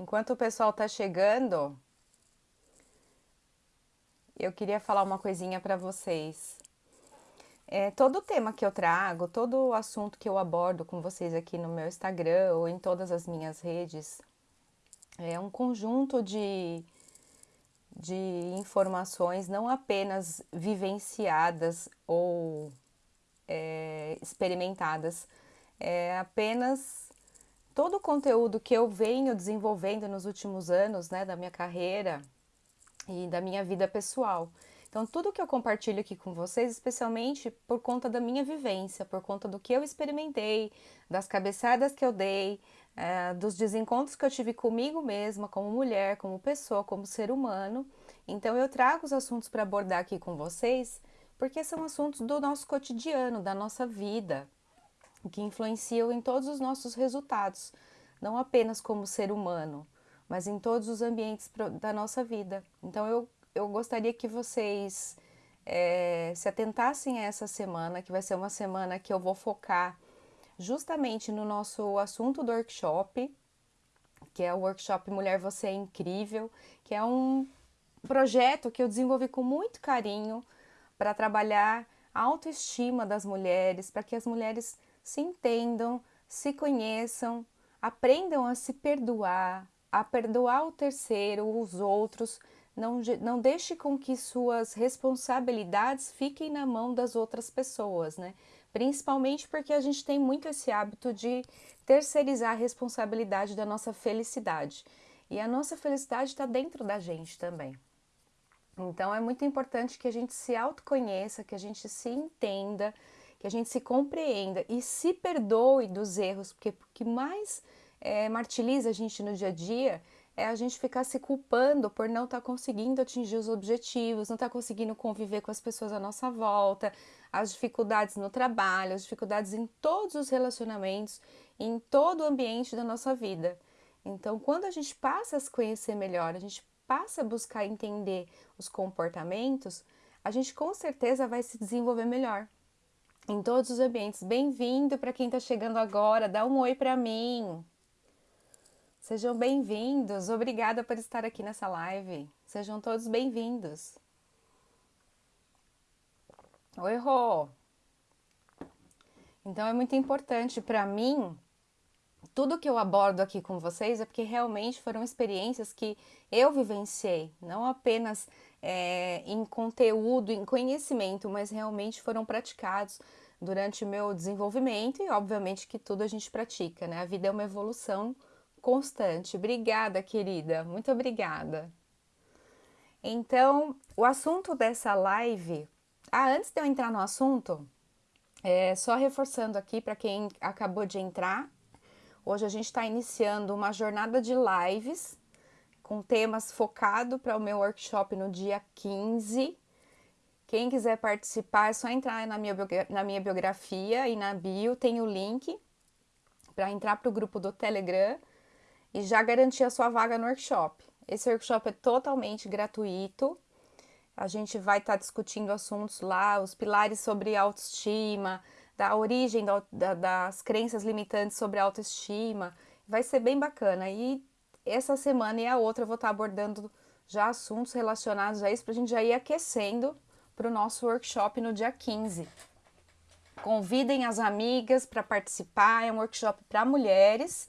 Enquanto o pessoal está chegando, eu queria falar uma coisinha para vocês. É, todo tema que eu trago, todo assunto que eu abordo com vocês aqui no meu Instagram ou em todas as minhas redes, é um conjunto de, de informações não apenas vivenciadas ou é, experimentadas, é apenas todo o conteúdo que eu venho desenvolvendo nos últimos anos né, da minha carreira e da minha vida pessoal. Então, tudo que eu compartilho aqui com vocês, especialmente por conta da minha vivência, por conta do que eu experimentei, das cabeçadas que eu dei, é, dos desencontros que eu tive comigo mesma, como mulher, como pessoa, como ser humano. Então, eu trago os assuntos para abordar aqui com vocês, porque são assuntos do nosso cotidiano, da nossa vida, que influenciam em todos os nossos resultados, não apenas como ser humano, mas em todos os ambientes da nossa vida. Então, eu eu gostaria que vocês é, se atentassem a essa semana, que vai ser uma semana que eu vou focar justamente no nosso assunto do workshop, que é o workshop Mulher Você é Incrível, que é um projeto que eu desenvolvi com muito carinho para trabalhar a autoestima das mulheres, para que as mulheres se entendam, se conheçam, aprendam a se perdoar, a perdoar o terceiro, os outros, não, não deixe com que suas responsabilidades fiquem na mão das outras pessoas, né? Principalmente porque a gente tem muito esse hábito de terceirizar a responsabilidade da nossa felicidade. E a nossa felicidade está dentro da gente também. Então é muito importante que a gente se autoconheça, que a gente se entenda, que a gente se compreenda e se perdoe dos erros, porque o que mais é, martiriza a gente no dia a dia é a gente ficar se culpando por não estar tá conseguindo atingir os objetivos, não estar tá conseguindo conviver com as pessoas à nossa volta, as dificuldades no trabalho, as dificuldades em todos os relacionamentos, em todo o ambiente da nossa vida. Então, quando a gente passa a se conhecer melhor, a gente passa a buscar entender os comportamentos, a gente com certeza vai se desenvolver melhor em todos os ambientes. Bem-vindo para quem está chegando agora, dá um oi para mim. Sejam bem-vindos, obrigada por estar aqui nessa live. Sejam todos bem-vindos. Oi, Rô. Então é muito importante para mim tudo que eu abordo aqui com vocês é porque realmente foram experiências que eu vivenciei, não apenas é, em conteúdo, em conhecimento, mas realmente foram praticados durante o meu desenvolvimento e obviamente que tudo a gente pratica, né? A vida é uma evolução constante. Obrigada, querida. Muito obrigada. Então, o assunto dessa live. Ah, antes de eu entrar no assunto, é, só reforçando aqui para quem acabou de entrar, hoje a gente está iniciando uma jornada de lives com temas focado para o meu workshop no dia 15. Quem quiser participar é só entrar na minha, na minha biografia e na bio tem o link para entrar para o grupo do Telegram e já garantir a sua vaga no workshop. Esse workshop é totalmente gratuito. A gente vai estar tá discutindo assuntos lá, os pilares sobre autoestima, da origem da, da, das crenças limitantes sobre autoestima. Vai ser bem bacana. E essa semana e a outra eu vou estar abordando já assuntos relacionados a isso para a gente já ir aquecendo para o nosso workshop no dia 15. Convidem as amigas para participar, é um workshop para mulheres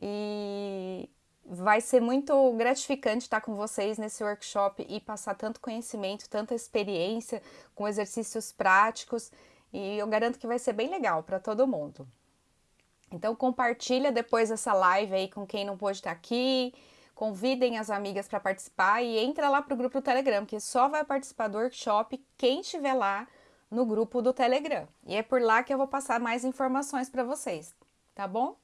e vai ser muito gratificante estar com vocês nesse workshop e passar tanto conhecimento, tanta experiência com exercícios práticos e eu garanto que vai ser bem legal para todo mundo. Então compartilha depois essa live aí com quem não pôde estar aqui, convidem as amigas para participar e entra lá para o grupo do Telegram, que só vai participar do workshop quem estiver lá no grupo do Telegram. E é por lá que eu vou passar mais informações para vocês, tá bom?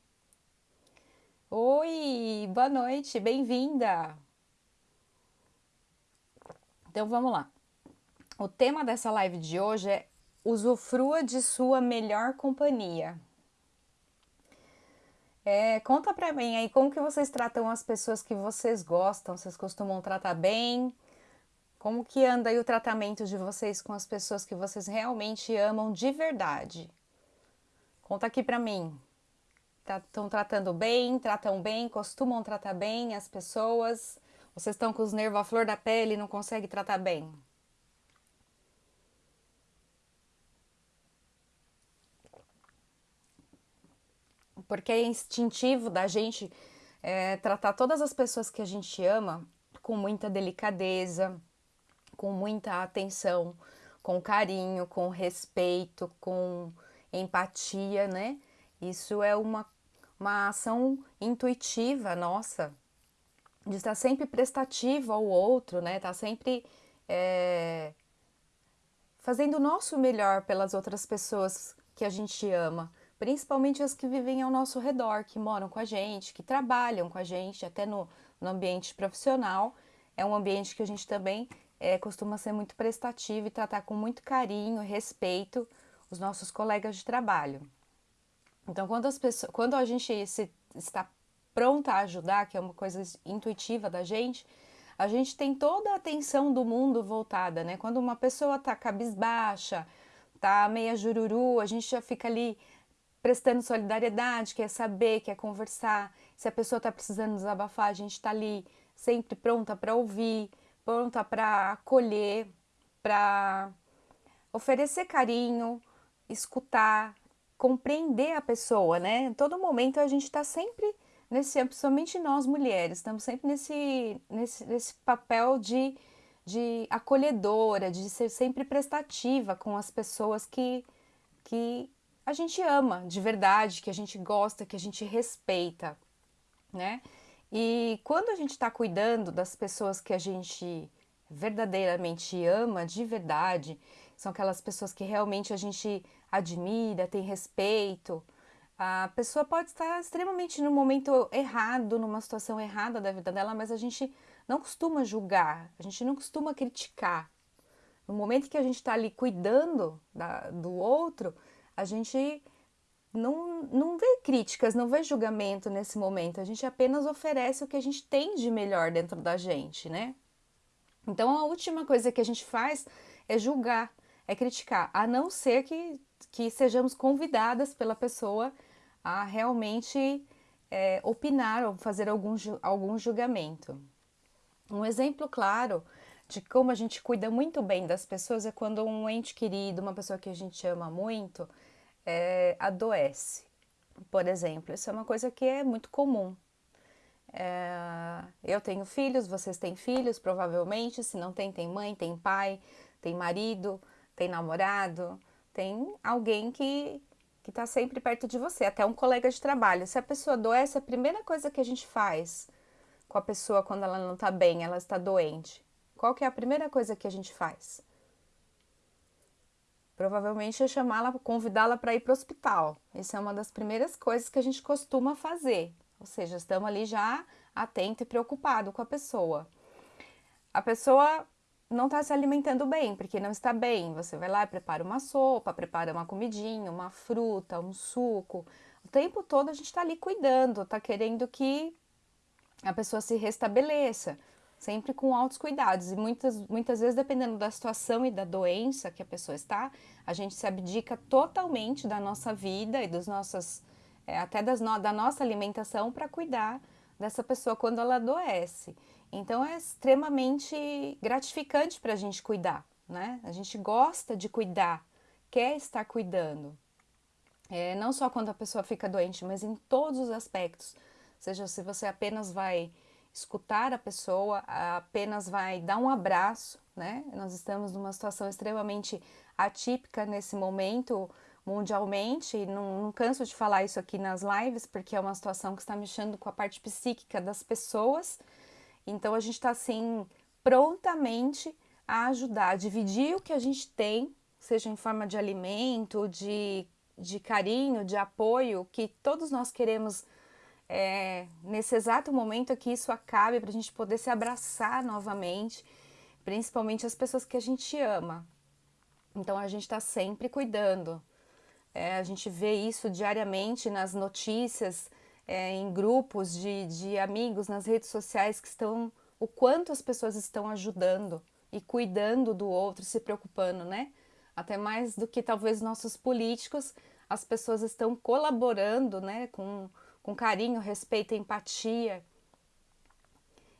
Oi, boa noite, bem-vinda! Então vamos lá. O tema dessa live de hoje é usufrua de sua melhor companhia. É, conta pra mim aí como que vocês tratam as pessoas que vocês gostam, vocês costumam tratar bem? Como que anda aí o tratamento de vocês com as pessoas que vocês realmente amam de verdade? Conta aqui pra mim. Estão tratando bem, tratam bem, costumam tratar bem as pessoas? Vocês estão com os nervos à flor da pele e não conseguem tratar bem? Porque é instintivo da gente é, tratar todas as pessoas que a gente ama com muita delicadeza, com muita atenção, com carinho, com respeito, com empatia, né? Isso é uma uma ação intuitiva nossa, de estar sempre prestativa ao outro, né? Estar tá sempre é, fazendo o nosso melhor pelas outras pessoas que a gente ama, principalmente as que vivem ao nosso redor, que moram com a gente, que trabalham com a gente, até no, no ambiente profissional. É um ambiente que a gente também é, costuma ser muito prestativo e tratar com muito carinho e respeito os nossos colegas de trabalho. Então, quando, as pessoas, quando a gente se, está pronta a ajudar, que é uma coisa intuitiva da gente, a gente tem toda a atenção do mundo voltada, né? Quando uma pessoa tá cabisbaixa, tá meia jururu, a gente já fica ali prestando solidariedade, quer saber, quer conversar. Se a pessoa tá precisando desabafar, a gente tá ali sempre pronta para ouvir, pronta para acolher, para oferecer carinho, escutar, compreender a pessoa, né? Em todo momento a gente está sempre nesse, principalmente nós mulheres, estamos sempre nesse, nesse, nesse papel de, de acolhedora, de ser sempre prestativa com as pessoas que, que a gente ama de verdade, que a gente gosta, que a gente respeita, né? E quando a gente está cuidando das pessoas que a gente verdadeiramente ama, de verdade, são aquelas pessoas que realmente a gente admira, tem respeito. A pessoa pode estar extremamente no momento errado, numa situação errada da vida dela, mas a gente não costuma julgar, a gente não costuma criticar. No momento que a gente está ali cuidando da, do outro, a gente não, não vê críticas, não vê julgamento nesse momento, a gente apenas oferece o que a gente tem de melhor dentro da gente, né? Então a última coisa que a gente faz é julgar, é criticar, a não ser que, que sejamos convidadas pela pessoa a realmente é, opinar ou fazer algum, algum julgamento. Um exemplo claro de como a gente cuida muito bem das pessoas é quando um ente querido, uma pessoa que a gente ama muito, é, adoece. Por exemplo, isso é uma coisa que é muito comum. É, eu tenho filhos, vocês têm filhos, provavelmente. Se não tem, tem mãe, tem pai, tem marido, tem namorado, tem alguém que que está sempre perto de você, até um colega de trabalho. Se a pessoa adoece, a primeira coisa que a gente faz com a pessoa quando ela não está bem, ela está doente, qual que é a primeira coisa que a gente faz? Provavelmente é chamá-la, convidá-la para ir para o hospital. Isso é uma das primeiras coisas que a gente costuma fazer. Ou seja, estamos ali já atento e preocupado com a pessoa. A pessoa não está se alimentando bem, porque não está bem. Você vai lá e prepara uma sopa, prepara uma comidinha, uma fruta, um suco. O tempo todo a gente está ali cuidando, está querendo que a pessoa se restabeleça, sempre com altos cuidados. E muitas, muitas vezes, dependendo da situação e da doença que a pessoa está, a gente se abdica totalmente da nossa vida e dos nossos, é, até das no, da nossa alimentação para cuidar dessa pessoa quando ela adoece. Então é extremamente gratificante para a gente cuidar, né? A gente gosta de cuidar, quer estar cuidando. É, não só quando a pessoa fica doente, mas em todos os aspectos. Ou seja, se você apenas vai escutar a pessoa, apenas vai dar um abraço, né? Nós estamos numa situação extremamente atípica nesse momento mundialmente, e não, não canso de falar isso aqui nas lives, porque é uma situação que está mexendo com a parte psíquica das pessoas então a gente está assim prontamente a ajudar, a dividir o que a gente tem, seja em forma de alimento, de, de carinho, de apoio, que todos nós queremos é, nesse exato momento que isso acabe para a gente poder se abraçar novamente, principalmente as pessoas que a gente ama. Então a gente está sempre cuidando. É, a gente vê isso diariamente nas notícias, é, em grupos de, de amigos nas redes sociais que estão, o quanto as pessoas estão ajudando e cuidando do outro, se preocupando, né? Até mais do que talvez nossos políticos, as pessoas estão colaborando, né, com, com carinho, respeito, empatia.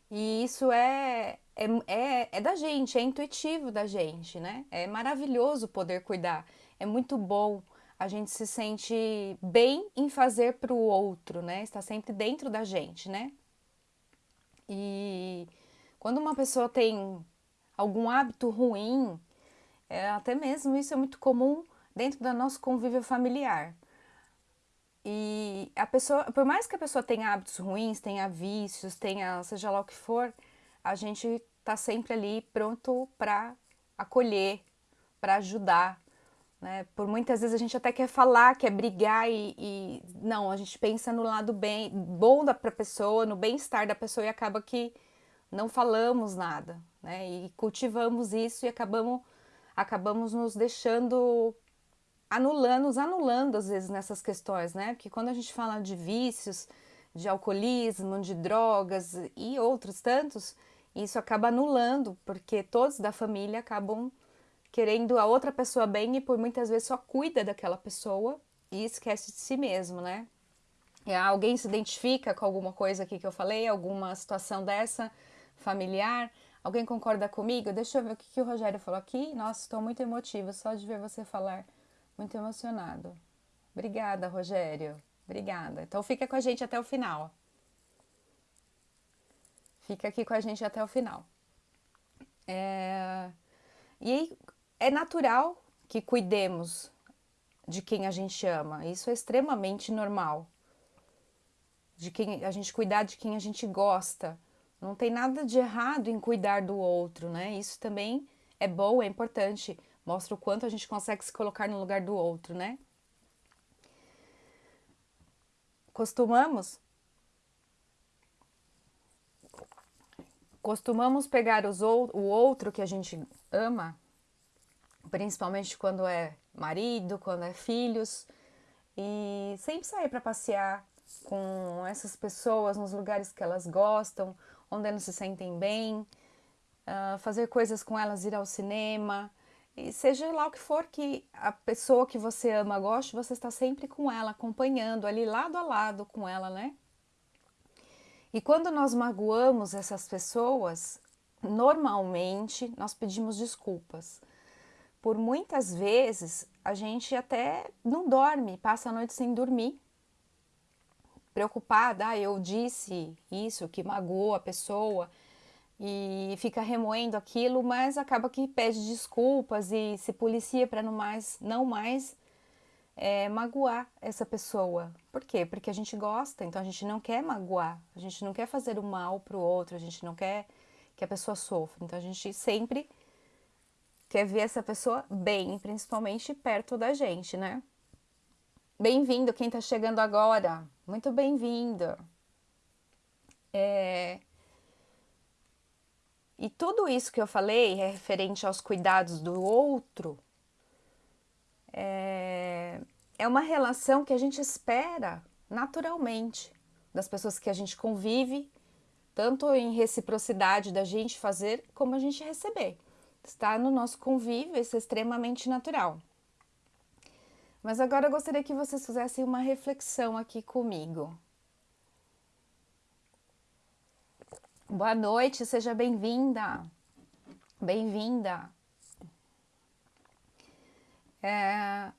E isso é, é, é, é da gente, é intuitivo da gente, né? É maravilhoso poder cuidar, é muito bom. A gente se sente bem em fazer para o outro, né? Está sempre dentro da gente, né? E quando uma pessoa tem algum hábito ruim, é, até mesmo isso é muito comum dentro do nosso convívio familiar. E a pessoa, por mais que a pessoa tenha hábitos ruins, tenha vícios, tenha seja lá o que for, a gente tá sempre ali pronto para acolher, para ajudar. Né? Por muitas vezes a gente até quer falar, quer brigar e, e não, a gente pensa no lado bem, bom da pessoa, no bem-estar da pessoa e acaba que não falamos nada, né? E cultivamos isso e acabamos, acabamos nos deixando anulando, nos anulando às vezes nessas questões, né? Porque quando a gente fala de vícios, de alcoolismo, de drogas e outros tantos, isso acaba anulando, porque todos da família acabam querendo a outra pessoa bem e por muitas vezes só cuida daquela pessoa e esquece de si mesmo, né? E alguém se identifica com alguma coisa aqui que eu falei, alguma situação dessa familiar? Alguém concorda comigo? Deixa eu ver o que, que o Rogério falou aqui. Nossa, estou muito emotiva só de ver você falar. Muito emocionado. Obrigada, Rogério. Obrigada. Então fica com a gente até o final. Fica aqui com a gente até o final. É... E é natural que cuidemos de quem a gente ama. Isso é extremamente normal. De quem a gente cuidar de quem a gente gosta. Não tem nada de errado em cuidar do outro, né? Isso também é bom, é importante. Mostra o quanto a gente consegue se colocar no lugar do outro, né? Costumamos costumamos pegar os, o outro que a gente ama, principalmente quando é marido, quando é filhos, e sempre sair para passear com essas pessoas nos lugares que elas gostam, onde elas se sentem bem, uh, fazer coisas com elas, ir ao cinema, e seja lá o que for que a pessoa que você ama goste, você está sempre com ela, acompanhando ali lado a lado com ela, né? E quando nós magoamos essas pessoas, normalmente nós pedimos desculpas. Por muitas vezes a gente até não dorme, passa a noite sem dormir, preocupada, ah, eu disse isso que magoou a pessoa, e fica remoendo aquilo, mas acaba que pede desculpas e se policia para não mais, não mais é, magoar essa pessoa. Por quê? Porque a gente gosta, então a gente não quer magoar, a gente não quer fazer o mal para o outro, a gente não quer que a pessoa sofra. Então a gente sempre quer ver essa pessoa bem, principalmente perto da gente, né? Bem-vindo quem está chegando agora, muito bem-vindo. É, e tudo isso que eu falei é referente aos cuidados do outro, é, é uma relação que a gente espera naturalmente das pessoas que a gente convive, tanto em reciprocidade da gente fazer como a gente receber. Está no nosso convívio, isso é extremamente natural. Mas agora eu gostaria que vocês fizessem uma reflexão aqui comigo. Boa noite, seja bem-vinda. Bem-vinda. É,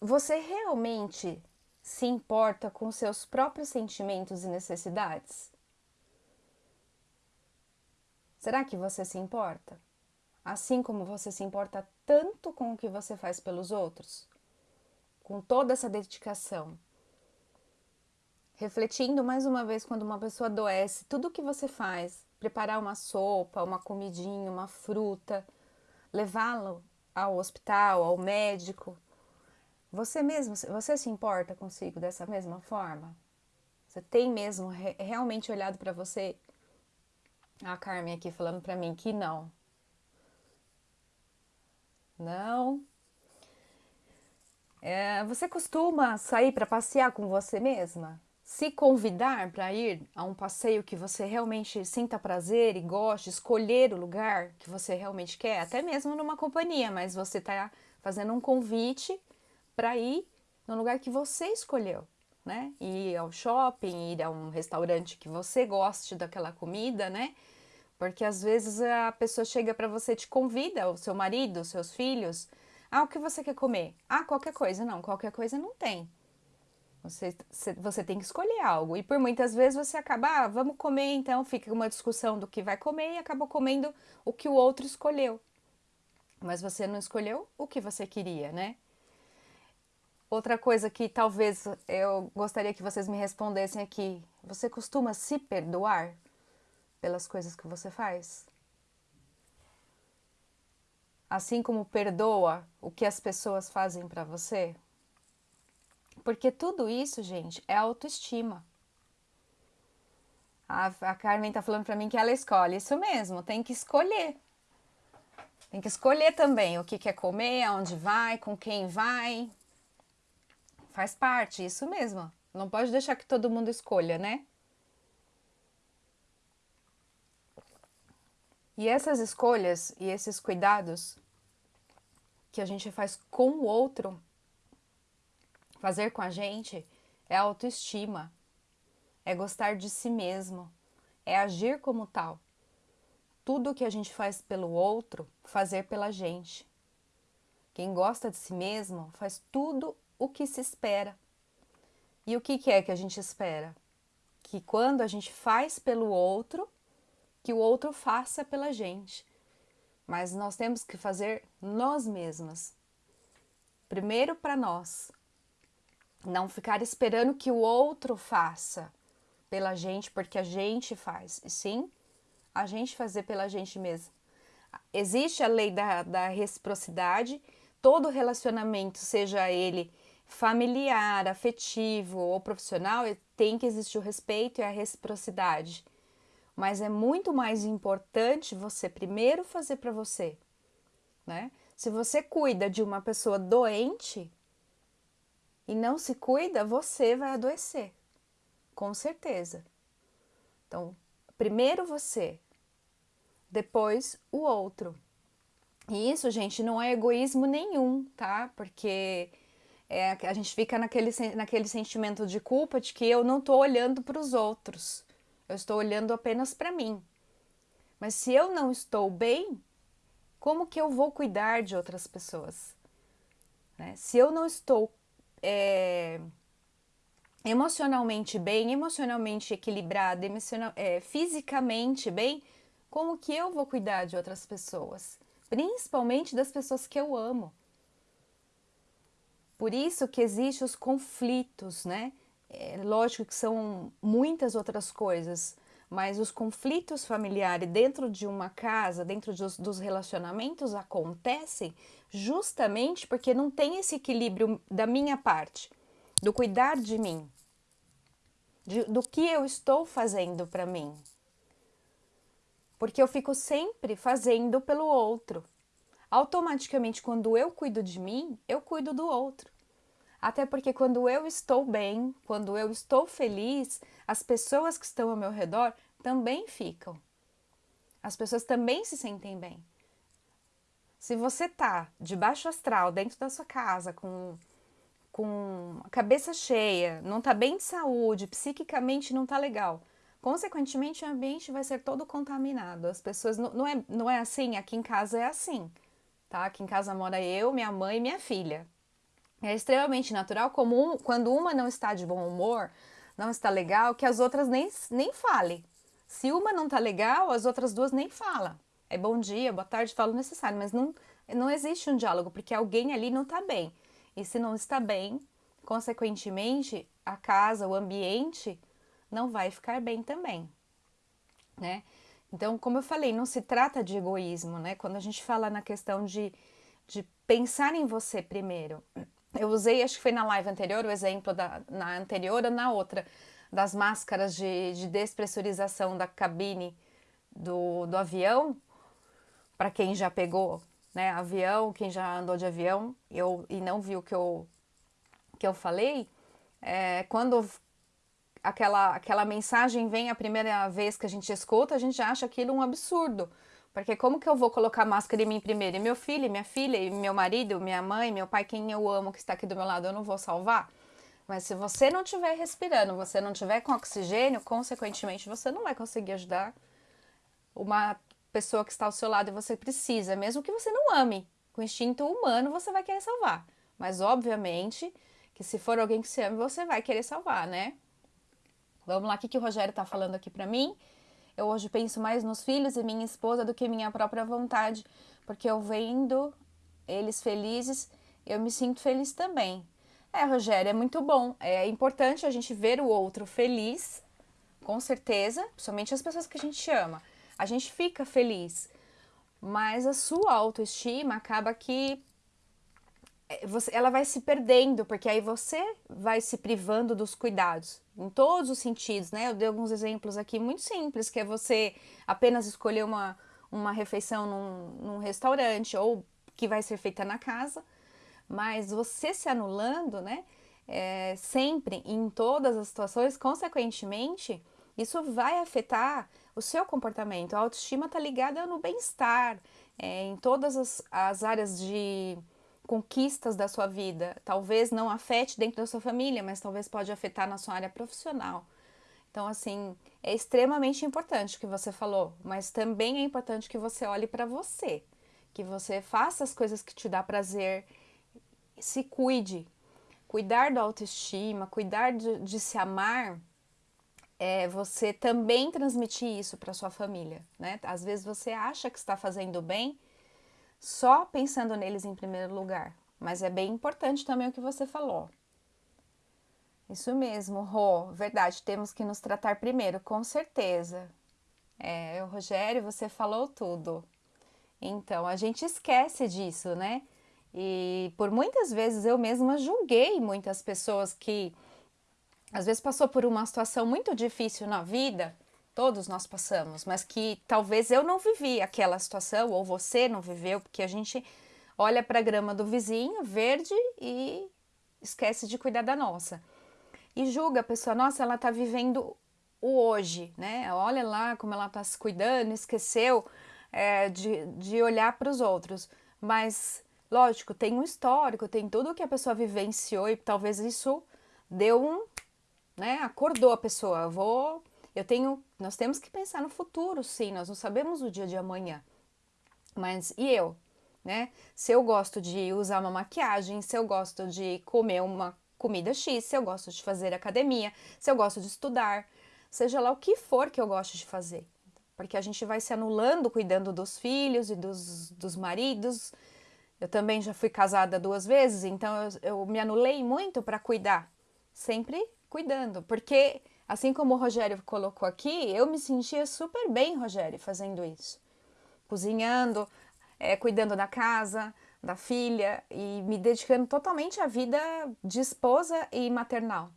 você realmente se importa com seus próprios sentimentos e necessidades? Será que você se importa? Assim como você se importa tanto com o que você faz pelos outros? Com toda essa dedicação, refletindo mais uma vez quando uma pessoa adoece, tudo o que você faz, preparar uma sopa, uma comidinha, uma fruta, levá-lo ao hospital, ao médico, você mesmo, você se importa consigo dessa mesma forma? Você tem mesmo re realmente olhado para você? A Carmen aqui falando para mim que não. Não. É, você costuma sair para passear com você mesma? Se convidar para ir a um passeio que você realmente sinta prazer e goste, escolher o lugar que você realmente quer, até mesmo numa companhia, mas você está fazendo um convite para ir no lugar que você escolheu. né? Ir ao shopping, ir a um restaurante que você goste daquela comida, né? Porque às vezes a pessoa chega para você, te convida, o seu marido, os seus filhos, ah, o que você quer comer? Ah, qualquer coisa. Não, qualquer coisa não tem. Você, você tem que escolher algo. E por muitas vezes você acaba, ah, vamos comer, então fica uma discussão do que vai comer e acaba comendo o que o outro escolheu. Mas você não escolheu o que você queria, né? Outra coisa que talvez eu gostaria que vocês me respondessem aqui: você costuma se perdoar pelas coisas que você faz? Assim como perdoa o que as pessoas fazem para você? Porque tudo isso, gente, é autoestima. A, a Carmen tá falando para mim que ela escolhe. Isso mesmo, tem que escolher. Tem que escolher também o que quer comer, aonde vai, com quem vai. Faz parte, isso mesmo. Não pode deixar que todo mundo escolha, né? E essas escolhas e esses cuidados que a gente faz com o outro fazer com a gente é autoestima, é gostar de si mesmo, é agir como tal. Tudo que a gente faz pelo outro, fazer pela gente. Quem gosta de si mesmo faz tudo o que se espera. E o que, que é que a gente espera? Que quando a gente faz pelo outro, que o outro faça pela gente. Mas nós temos que fazer nós mesmas. Primeiro para nós, não ficar esperando que o outro faça pela gente, porque a gente faz. E sim, a gente fazer pela gente mesmo. Existe a lei da, da reciprocidade, todo relacionamento, seja ele familiar, afetivo ou profissional, tem que existir o respeito e a reciprocidade. Mas é muito mais importante você primeiro fazer para você, né? Se você cuida de uma pessoa doente, e não se cuida, você vai adoecer, com certeza. Então, primeiro você, depois o outro. E isso, gente, não é egoísmo nenhum, tá? Porque é, a gente fica naquele, naquele sentimento de culpa de que eu não estou olhando para os outros, eu estou olhando apenas para mim. Mas se eu não estou bem, como que eu vou cuidar de outras pessoas? Né? Se eu não estou é, emocionalmente bem, emocionalmente equilibrada, emocional, é, fisicamente bem, como que eu vou cuidar de outras pessoas? Principalmente das pessoas que eu amo. Por isso que existem os conflitos, né? É, lógico que são muitas outras coisas, mas os conflitos familiares dentro de uma casa, dentro dos, dos relacionamentos, acontecem justamente porque não tem esse equilíbrio da minha parte, do cuidar de mim, de, do que eu estou fazendo para mim. Porque eu fico sempre fazendo pelo outro. Automaticamente, quando eu cuido de mim, eu cuido do outro. Até porque quando eu estou bem, quando eu estou feliz, as pessoas que estão ao meu redor também ficam. As pessoas também se sentem bem. Se você tá de baixo astral dentro da sua casa com com a cabeça cheia, não tá bem de saúde, psiquicamente não tá legal, consequentemente o ambiente vai ser todo contaminado. As pessoas não, não é não é assim, aqui em casa é assim, tá? Aqui em casa mora eu, minha mãe e minha filha. É extremamente natural como um, quando uma não está de bom humor, não está legal, que as outras nem nem fale. Se uma não tá legal, as outras duas nem falam é bom dia, boa tarde, falo necessário, mas não, não existe um diálogo, porque alguém ali não está bem. E se não está bem, consequentemente, a casa, o ambiente não vai ficar bem também, né? Então, como eu falei, não se trata de egoísmo, né? Quando a gente fala na questão de, de pensar em você primeiro. Eu usei, acho que foi na live anterior, o exemplo da na anterior ou na outra, das máscaras de, de despressurização da cabine do, do avião, para quem já pegou né, avião, quem já andou de avião eu, e não viu o que eu, que eu falei, é, quando aquela, aquela mensagem vem a primeira vez que a gente escuta, a gente acha aquilo um absurdo. Porque como que eu vou colocar máscara em mim primeiro? E meu filho, minha filha, e meu marido, minha mãe, meu pai, quem eu amo que está aqui do meu lado, eu não vou salvar? Mas se você não estiver respirando, você não tiver com oxigênio, consequentemente você não vai conseguir ajudar uma pessoa que está ao seu lado e você precisa, mesmo que você não ame. Com instinto humano você vai querer salvar. Mas obviamente que se for alguém que você ama, você vai querer salvar, né? Vamos lá, o que, que o Rogério está falando aqui para mim? Eu hoje penso mais nos filhos e minha esposa do que minha própria vontade, porque eu vendo eles felizes, eu me sinto feliz também. É, Rogério, é muito bom. É importante a gente ver o outro feliz, com certeza, principalmente as pessoas que a gente ama. A gente fica feliz, mas a sua autoestima acaba que é, ela vai se perdendo, porque aí você vai se privando dos cuidados, em todos os sentidos, né? Eu dei alguns exemplos aqui muito simples, que é você apenas escolher uma, uma refeição num, num restaurante ou que vai ser feita na casa, mas você se anulando, né? É, sempre, em todas as situações, consequentemente, isso vai afetar o seu comportamento. A autoestima está ligada no bem-estar, é, em todas as, as áreas de conquistas da sua vida. Talvez não afete dentro da sua família, mas talvez pode afetar na sua área profissional. Então, assim, é extremamente importante o que você falou, mas também é importante que você olhe para você, que você faça as coisas que te dá prazer, se cuide. Cuidar da autoestima, cuidar de, de se amar, é você também transmitir isso para sua família, né? Às vezes você acha que está fazendo bem só pensando neles em primeiro lugar, mas é bem importante também o que você falou. Isso mesmo, Rô, verdade, temos que nos tratar primeiro, com certeza. É, Rogério, você falou tudo. Então, a gente esquece disso, né? E por muitas vezes eu mesma julguei muitas pessoas que às vezes passou por uma situação muito difícil na vida, todos nós passamos, mas que talvez eu não vivi aquela situação ou você não viveu, porque a gente olha para a grama do vizinho verde e esquece de cuidar da nossa. E julga a pessoa, nossa, ela está vivendo o hoje, né? Olha lá como ela está se cuidando, esqueceu é, de, de olhar para os outros. Mas Lógico, tem um histórico, tem tudo que a pessoa vivenciou e talvez isso deu um, né, acordou a pessoa. Vou, eu tenho, nós temos que pensar no futuro, sim, nós não sabemos o dia de amanhã. Mas e eu, né? Se eu gosto de usar uma maquiagem, se eu gosto de comer uma comida X, se eu gosto de fazer academia, se eu gosto de estudar, seja lá o que for que eu gosto de fazer. Porque a gente vai se anulando cuidando dos filhos e dos, dos maridos, eu também já fui casada duas vezes, então eu, eu me anulei muito para cuidar, sempre cuidando, porque assim como o Rogério colocou aqui, eu me sentia super bem, Rogério, fazendo isso, cozinhando, é, cuidando da casa, da filha e me dedicando totalmente à vida de esposa e maternal.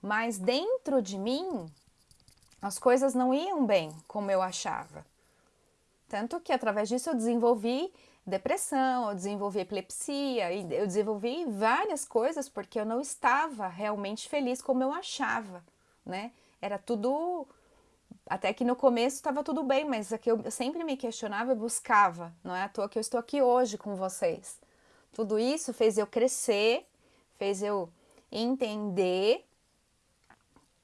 Mas dentro de mim, as coisas não iam bem como eu achava. Tanto que através disso eu desenvolvi depressão, eu desenvolvi epilepsia, eu desenvolvi várias coisas porque eu não estava realmente feliz como eu achava, né? Era tudo. Até que no começo estava tudo bem, mas aqui eu sempre me questionava e buscava. Não é à toa que eu estou aqui hoje com vocês. Tudo isso fez eu crescer, fez eu entender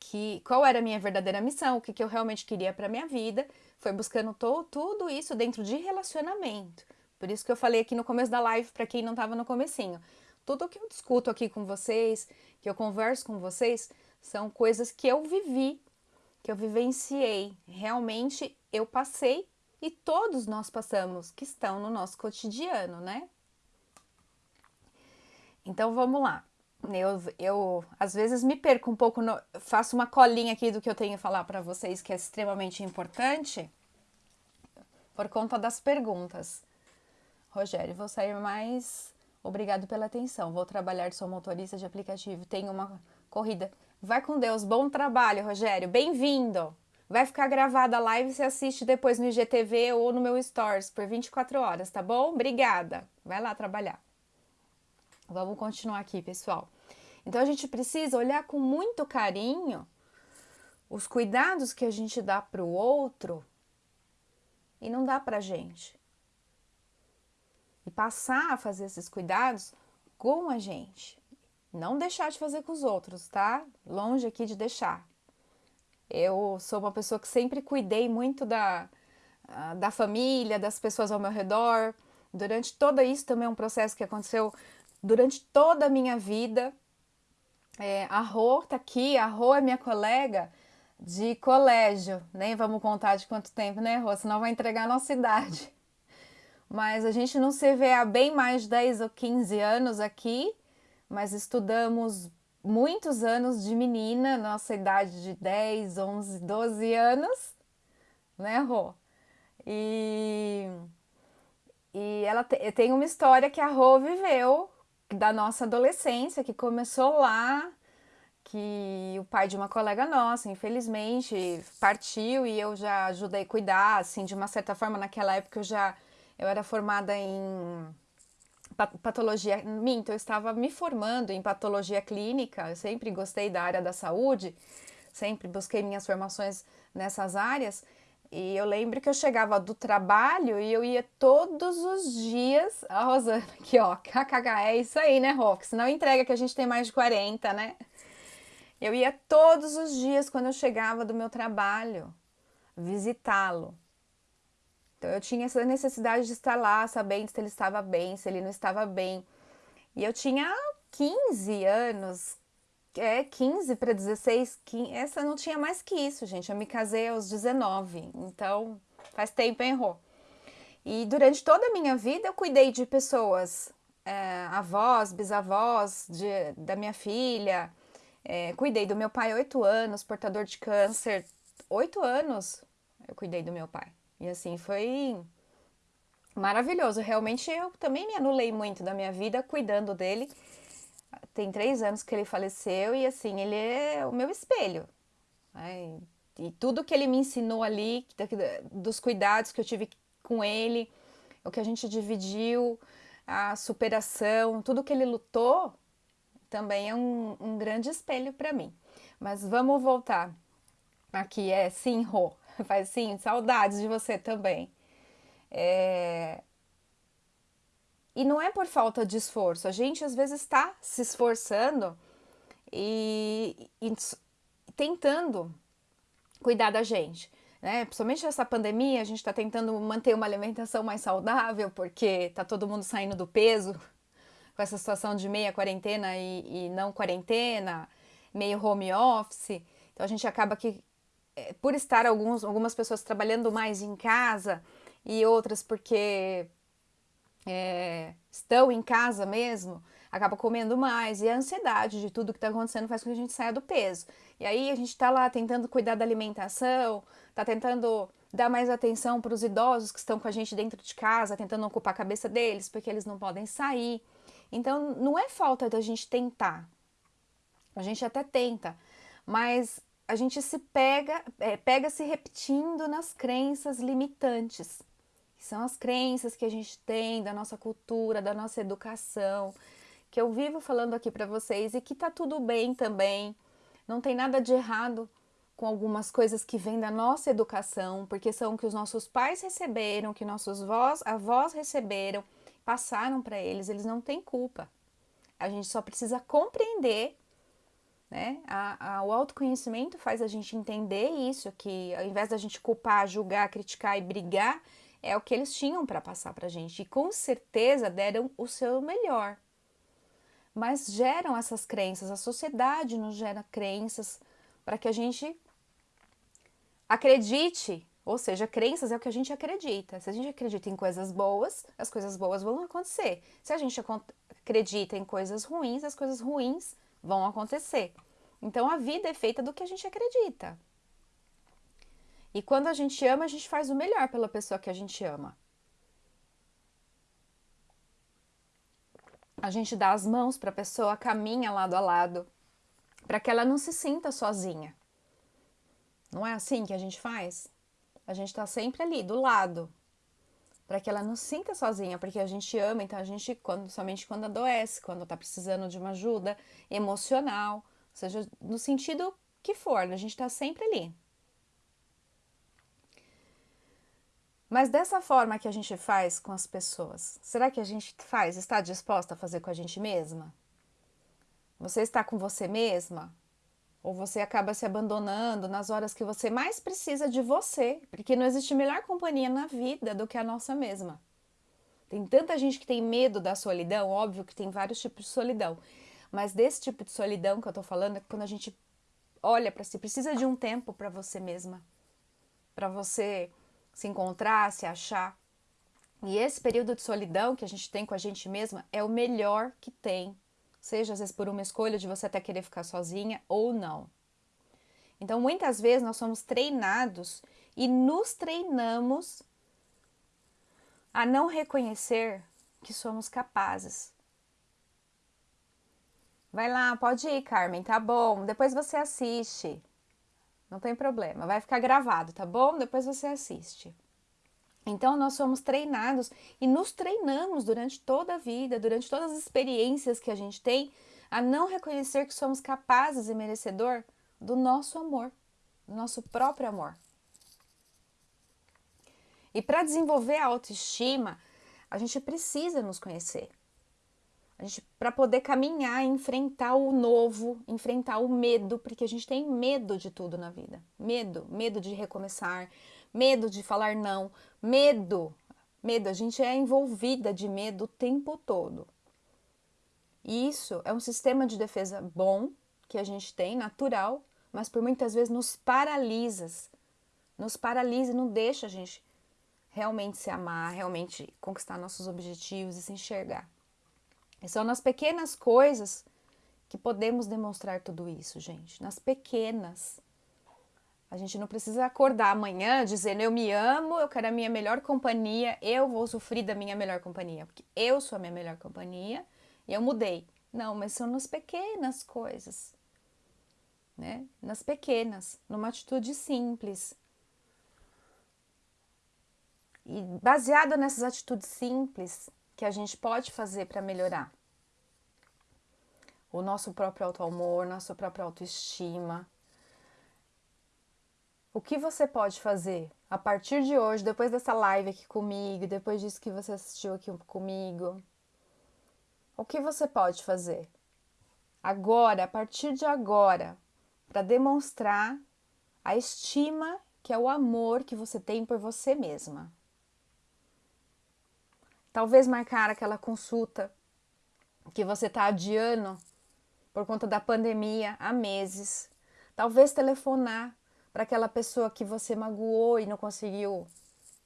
que qual era a minha verdadeira missão, o que, que eu realmente queria para minha vida. Foi buscando to, tudo isso dentro de relacionamento. Por isso que eu falei aqui no começo da live, para quem não estava no comecinho. Tudo que eu discuto aqui com vocês, que eu converso com vocês, são coisas que eu vivi, que eu vivenciei. Realmente eu passei e todos nós passamos, que estão no nosso cotidiano, né? Então vamos lá. Eu, eu às vezes me perco um pouco, no, faço uma colinha aqui do que eu tenho a falar para vocês, que é extremamente importante, por conta das perguntas. Rogério, vou sair mais. Obrigado pela atenção. Vou trabalhar sua motorista de aplicativo. Tenho uma corrida. Vai com Deus. Bom trabalho, Rogério. Bem-vindo. Vai ficar gravada a live você assiste depois no IGTV ou no meu Stories por 24 horas, tá bom? Obrigada. Vai lá trabalhar. Vamos continuar aqui, pessoal. Então a gente precisa olhar com muito carinho os cuidados que a gente dá para o outro e não dá para gente passar a fazer esses cuidados com a gente. Não deixar de fazer com os outros, tá? Longe aqui de deixar. Eu sou uma pessoa que sempre cuidei muito da, da família, das pessoas ao meu redor. Durante todo isso também é um processo que aconteceu durante toda a minha vida. É, a Rô tá aqui, a Rô é minha colega de colégio. Nem vamos contar de quanto tempo, né, Rô? Senão vai entregar a nossa idade. Mas a gente não se vê há bem mais de 10 ou 15 anos aqui, mas estudamos muitos anos de menina, nossa idade de 10, 11, 12 anos, né, Rô? E, e ela te, tem uma história que a Rô viveu da nossa adolescência, que começou lá, que o pai de uma colega nossa, infelizmente, partiu e eu já ajudei a cuidar, assim, de uma certa forma, naquela época eu já eu era formada em patologia, minto, eu estava me formando em patologia clínica, eu sempre gostei da área da saúde, sempre busquei minhas formações nessas áreas, e eu lembro que eu chegava do trabalho e eu ia todos os dias, a Rosana aqui ó, kkk, é isso aí né Rock, senão entrega que a gente tem mais de 40, né? Eu ia todos os dias quando eu chegava do meu trabalho visitá-lo. Então eu tinha essa necessidade de estar lá, sabendo se ele estava bem, se ele não estava bem. E eu tinha 15 anos, é 15 para 16, 15, essa não tinha mais que isso, gente. Eu me casei aos 19, então faz tempo, Rô? E durante toda a minha vida eu cuidei de pessoas, é, avós, bisavós de, da minha filha, é, cuidei do meu pai oito anos, portador de câncer, oito anos eu cuidei do meu pai. E assim foi maravilhoso. Realmente eu também me anulei muito da minha vida cuidando dele tem três anos que ele faleceu e assim, ele é o meu espelho. Né? E tudo que ele me ensinou ali, dos cuidados que eu tive com ele, o que a gente dividiu, a superação, tudo que ele lutou, também é um, um grande espelho para mim. Mas vamos voltar aqui, é Rô, faz sim, saudades de você também. É, e não é por falta de esforço, a gente às vezes está se esforçando e, e, tentando cuidar da gente. Né? Principalmente nessa pandemia, a gente está tentando manter uma alimentação mais saudável, porque está todo mundo saindo do peso com essa situação de meia quarentena e, e não quarentena, meio home office. Então a gente acaba que, por estar alguns, algumas pessoas trabalhando mais em casa e outras porque é, estão em casa mesmo, acaba comendo mais. E a ansiedade de tudo que está acontecendo faz com que a gente saia do peso. E aí a gente está lá tentando cuidar da alimentação, está tentando dar mais atenção para os idosos que estão com a gente dentro de casa, tentando ocupar a cabeça deles, porque eles não podem sair. Então não é falta da gente tentar. A gente até tenta, mas a gente se pega, é, pega se repetindo nas crenças limitantes são as crenças que a gente tem da nossa cultura, da nossa educação, que eu vivo falando aqui para vocês e que tá tudo bem também. Não tem nada de errado com algumas coisas que vêm da nossa educação, porque são que os nossos pais receberam, que nossos avós, avós receberam, passaram para eles, eles não têm culpa. A gente só precisa compreender, né? A, a, o autoconhecimento faz a gente entender isso, que ao invés da gente culpar, julgar, criticar e brigar, é o que eles tinham para passar para a gente e com certeza deram o seu melhor. Mas geram essas crenças, a sociedade nos gera crenças para que a gente acredite, ou seja, crenças é o que a gente acredita. Se a gente acredita em coisas boas, as coisas boas vão acontecer. Se a gente acredita em coisas ruins, as coisas ruins vão acontecer. Então a vida é feita do que a gente acredita. E quando a gente ama, a gente faz o melhor pela pessoa que a gente ama. A gente dá as mãos para a pessoa, caminha lado a lado, para que ela não se sinta sozinha. Não é assim que a gente faz? A gente está sempre ali, do lado, para que ela não sinta sozinha, porque a gente ama, então a gente, quando, somente quando adoece, quando está precisando de uma ajuda emocional, ou seja, no sentido que for, a gente está sempre ali. Mas dessa forma que a gente faz com as pessoas, será que a gente faz, está disposta a fazer com a gente mesma? Você está com você mesma? Ou você acaba se abandonando nas horas que você mais precisa de você? Porque não existe melhor companhia na vida do que a nossa mesma. Tem tanta gente que tem medo da solidão, óbvio que tem vários tipos de solidão, mas desse tipo de solidão que eu tô falando é quando a gente olha para si, precisa de um tempo para você mesma, para você se encontrar, se achar. E esse período de solidão que a gente tem com a gente mesma é o melhor que tem seja às vezes por uma escolha de você até querer ficar sozinha ou não. Então, muitas vezes nós somos treinados e nos treinamos a não reconhecer que somos capazes. Vai lá, pode ir, Carmen, tá bom. Depois você assiste. Não tem problema, vai ficar gravado, tá bom? Depois você assiste. Então, nós somos treinados e nos treinamos durante toda a vida, durante todas as experiências que a gente tem, a não reconhecer que somos capazes e merecedor do nosso amor, do nosso próprio amor. E para desenvolver a autoestima, a gente precisa nos conhecer. A gente para poder caminhar, enfrentar o novo, enfrentar o medo, porque a gente tem medo de tudo na vida. Medo, medo de recomeçar, medo de falar não, medo. Medo, a gente é envolvida de medo o tempo todo. E isso é um sistema de defesa bom que a gente tem, natural, mas por muitas vezes nos paralisa. Nos paralisa e não deixa a gente realmente se amar, realmente conquistar nossos objetivos e se enxergar. E são nas pequenas coisas que podemos demonstrar tudo isso, gente. Nas pequenas. A gente não precisa acordar amanhã dizendo eu me amo, eu quero a minha melhor companhia, eu vou sofrer da minha melhor companhia, porque eu sou a minha melhor companhia e eu mudei. Não, mas são nas pequenas coisas, né? Nas pequenas, numa atitude simples. E baseado nessas atitudes simples que a gente pode fazer para melhorar o nosso próprio auto-amor, nossa própria autoestima, o que você pode fazer a partir de hoje, depois dessa live aqui comigo, depois disso que você assistiu aqui comigo? O que você pode fazer agora, a partir de agora, para demonstrar a estima que é o amor que você tem por você mesma? Talvez marcar aquela consulta que você está adiando por conta da pandemia há meses. Talvez telefonar para aquela pessoa que você magoou e não conseguiu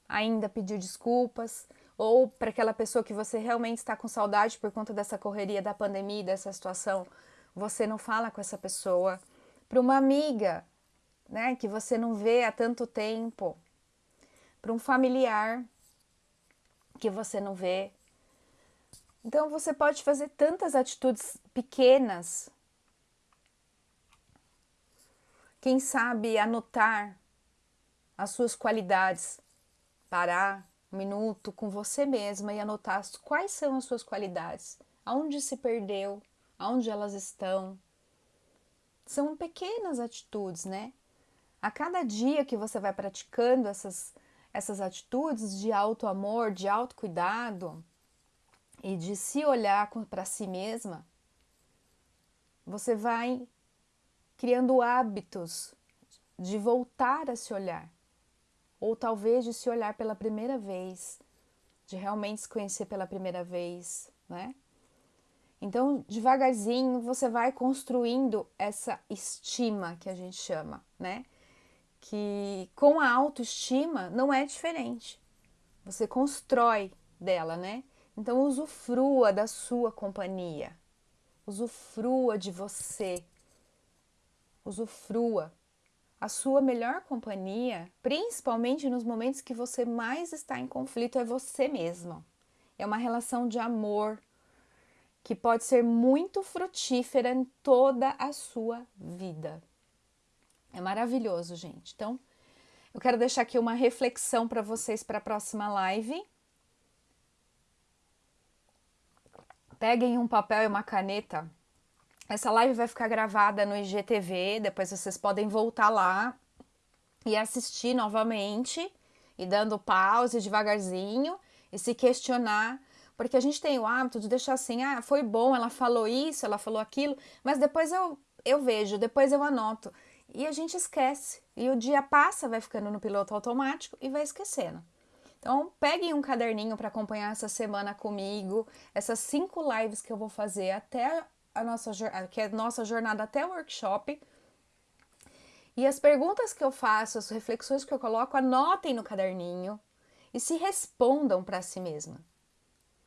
ainda pedir desculpas, ou para aquela pessoa que você realmente está com saudade por conta dessa correria da pandemia, dessa situação, você não fala com essa pessoa, para uma amiga, né, que você não vê há tanto tempo, para um familiar que você não vê. Então você pode fazer tantas atitudes pequenas quem sabe anotar as suas qualidades, parar um minuto com você mesma e anotar quais são as suas qualidades, aonde se perdeu, aonde elas estão. São pequenas atitudes, né? A cada dia que você vai praticando essas, essas atitudes de auto amor, de autocuidado e de se olhar para si mesma, você vai criando hábitos de voltar a se olhar, ou talvez de se olhar pela primeira vez, de realmente se conhecer pela primeira vez, né? Então, devagarzinho, você vai construindo essa estima que a gente chama, né? Que com a autoestima não é diferente. Você constrói dela, né? Então, usufrua da sua companhia, usufrua de você, usufrua. A sua melhor companhia, principalmente nos momentos que você mais está em conflito, é você mesmo. É uma relação de amor que pode ser muito frutífera em toda a sua vida. É maravilhoso, gente. Então, eu quero deixar aqui uma reflexão para vocês para a próxima live. Peguem um papel e uma caneta essa live vai ficar gravada no IGTV, depois vocês podem voltar lá e assistir novamente e dando pause devagarzinho e se questionar, Porque a gente tem o hábito de deixar assim, ah, foi bom, ela falou isso, ela falou aquilo, mas depois eu, eu vejo, depois eu anoto. E a gente esquece. E o dia passa, vai ficando no piloto automático e vai esquecendo. Então, peguem um caderninho para acompanhar essa semana comigo, essas cinco lives que eu vou fazer até a nossa, que é a nossa jornada até o workshop. E as perguntas que eu faço, as reflexões que eu coloco, anotem no caderninho e se respondam para si mesma.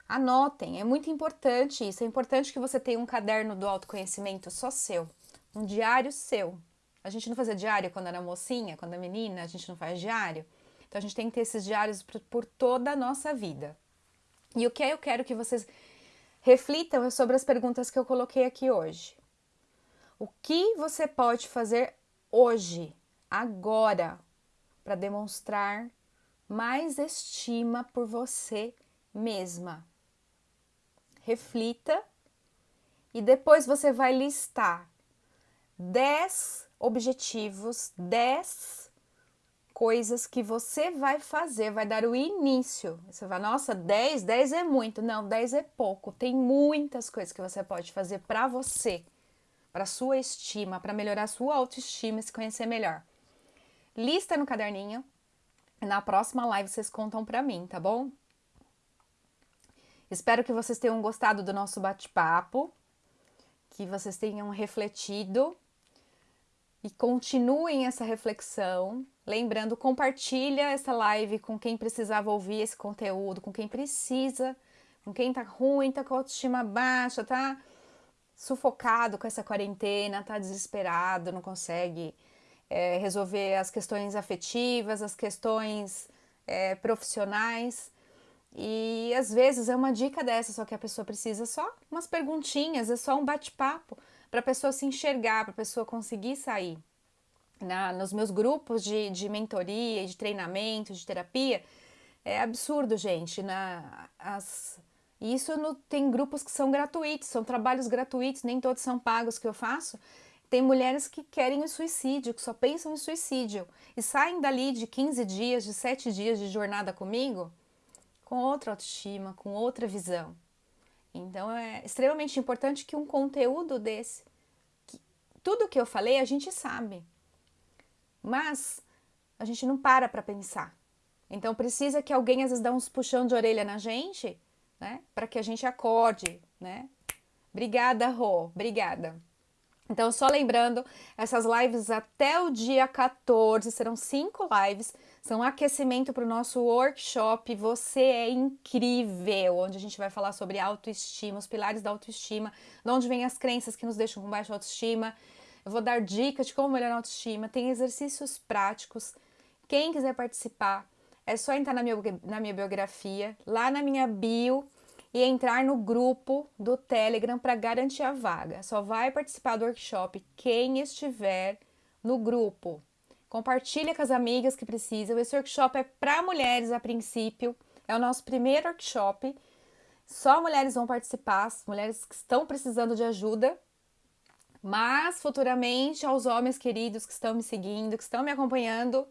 Anotem, é muito importante isso. É importante que você tenha um caderno do autoconhecimento só seu, um diário seu. A gente não fazia diário quando era mocinha, quando era menina, a gente não faz diário. Então a gente tem que ter esses diários por, por toda a nossa vida. E o que eu quero que vocês reflitam sobre as perguntas que eu coloquei aqui hoje. O que você pode fazer hoje, agora, para demonstrar mais estima por você mesma? Reflita e depois você vai listar 10 objetivos, 10 coisas que você vai fazer, vai dar o início. Você vai, nossa, 10, 10 é muito. Não, 10 é pouco. Tem muitas coisas que você pode fazer para você, para sua estima, para melhorar sua autoestima e se conhecer melhor. Lista no caderninho. Na próxima live vocês contam para mim, tá bom? Espero que vocês tenham gostado do nosso bate-papo, que vocês tenham refletido e continuem essa reflexão. Lembrando, compartilha essa live com quem precisava ouvir esse conteúdo, com quem precisa, com quem tá ruim, tá com autoestima baixa, tá sufocado com essa quarentena, tá desesperado, não consegue é, resolver as questões afetivas, as questões é, profissionais. E às vezes é uma dica dessa, só que a pessoa precisa só umas perguntinhas, é só um bate-papo para a pessoa se enxergar, para a pessoa conseguir sair. Na, nos meus grupos de, de mentoria, de treinamento, de terapia, é absurdo, gente. Na, as, isso no, tem grupos que são gratuitos, são trabalhos gratuitos, nem todos são pagos que eu faço. Tem mulheres que querem o suicídio, que só pensam em suicídio e saem dali de 15 dias, de 7 dias de jornada comigo com outra autoestima, com outra visão. Então é extremamente importante que um conteúdo desse, que, tudo que eu falei a gente sabe, mas a gente não para para pensar. Então precisa que alguém às vezes dá uns puxão de orelha na gente, né, para que a gente acorde, né? Obrigada, Rô, obrigada. Então, só lembrando, essas lives até o dia 14 serão cinco lives, são aquecimento para o nosso workshop. Você é incrível, onde a gente vai falar sobre autoestima, os pilares da autoestima, de onde vêm as crenças que nos deixam com baixa autoestima. Eu vou dar dicas de como melhorar a autoestima, tem exercícios práticos. Quem quiser participar, é só entrar na minha, na minha biografia, lá na minha bio e entrar no grupo do Telegram para garantir a vaga. Só vai participar do workshop quem estiver no grupo. Compartilha com as amigas que precisam. Esse workshop é para mulheres a princípio. É o nosso primeiro workshop. Só mulheres vão participar, mulheres que estão precisando de ajuda. Mas futuramente, aos homens queridos que estão me seguindo, que estão me acompanhando,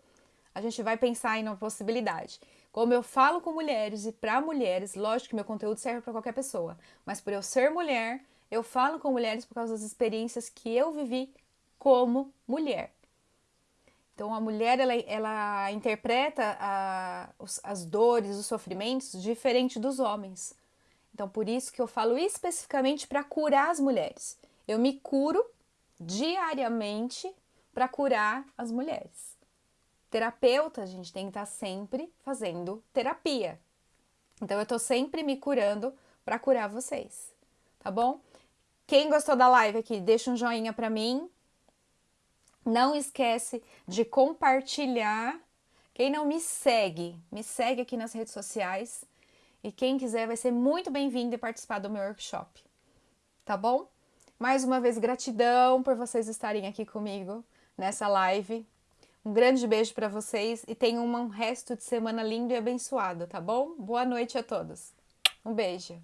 a gente vai pensar em uma possibilidade. Como eu falo com mulheres e para mulheres, lógico que meu conteúdo serve para qualquer pessoa, mas por eu ser mulher, eu falo com mulheres por causa das experiências que eu vivi como mulher. Então a mulher ela, ela interpreta a, os, as dores, os sofrimentos diferente dos homens. Então por isso que eu falo especificamente para curar as mulheres. Eu me curo diariamente para curar as mulheres. Terapeuta, a gente tem que estar tá sempre fazendo terapia. Então eu tô sempre me curando para curar vocês, tá bom? Quem gostou da live aqui, deixa um joinha para mim. Não esquece de compartilhar. Quem não me segue, me segue aqui nas redes sociais. E quem quiser vai ser muito bem-vindo e participar do meu workshop. Tá bom? Mais uma vez, gratidão por vocês estarem aqui comigo nessa live. Um grande beijo para vocês e tenham um resto de semana lindo e abençoado, tá bom? Boa noite a todos. Um beijo.